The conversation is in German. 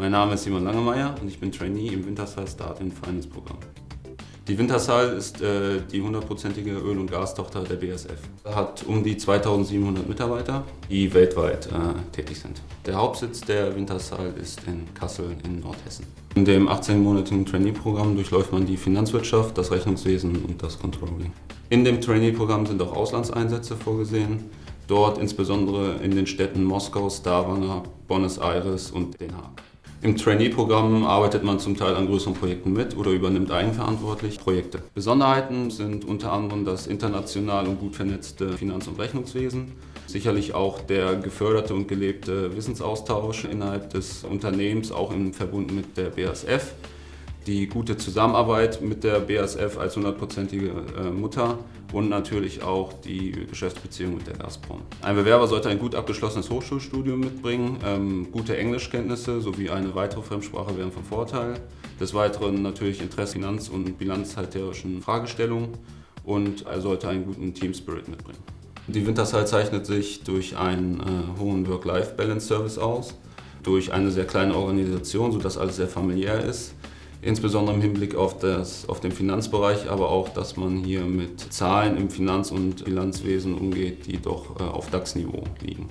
Mein Name ist Simon Langemeier und ich bin Trainee im Wintershall Start in Finance Programm. Die Wintershall ist äh, die hundertprozentige Öl- und Gastochter der BSF. Hat um die 2700 Mitarbeiter, die weltweit äh, tätig sind. Der Hauptsitz der Wintershall ist in Kassel in Nordhessen. In dem 18-monatigen Trainee-Programm durchläuft man die Finanzwirtschaft, das Rechnungswesen und das Controlling. In dem Trainee-Programm sind auch Auslandseinsätze vorgesehen. Dort insbesondere in den Städten Moskau, Stavanger, Buenos Aires und Den Haag. Im Trainee-Programm arbeitet man zum Teil an größeren Projekten mit oder übernimmt eigenverantwortlich Projekte. Besonderheiten sind unter anderem das international und gut vernetzte Finanz- und Rechnungswesen, sicherlich auch der geförderte und gelebte Wissensaustausch innerhalb des Unternehmens, auch im Verbund mit der BASF die gute Zusammenarbeit mit der BASF als hundertprozentige äh, Mutter und natürlich auch die Geschäftsbeziehung mit der Gazprom. Ein Bewerber sollte ein gut abgeschlossenes Hochschulstudium mitbringen, ähm, gute Englischkenntnisse sowie eine weitere Fremdsprache wären von Vorteil. Des Weiteren natürlich Interesse Finanz- und bilanzhalterischen Fragestellungen und er sollte einen guten Team-Spirit mitbringen. Die Wintershall zeichnet sich durch einen äh, hohen Work-Life-Balance-Service aus, durch eine sehr kleine Organisation, sodass alles sehr familiär ist insbesondere im Hinblick auf, das, auf den Finanzbereich, aber auch, dass man hier mit Zahlen im Finanz- und Bilanzwesen umgeht, die doch äh, auf DAX-Niveau liegen.